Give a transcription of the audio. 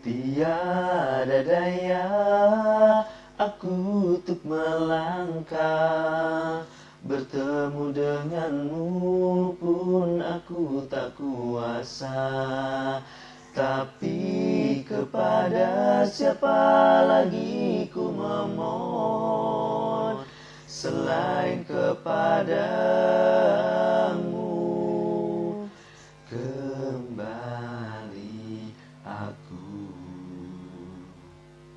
Tiada daya aku untuk melangkah. Bertemu denganmu pun aku tak kuasa. Tapi kepada siapa lagi ku memohon? Selain kepadamu Kembali aku.